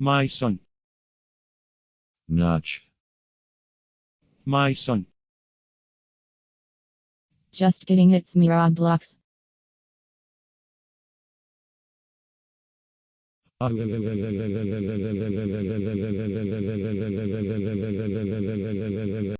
My son. Notch. My son. Just kidding, it's me Roblox.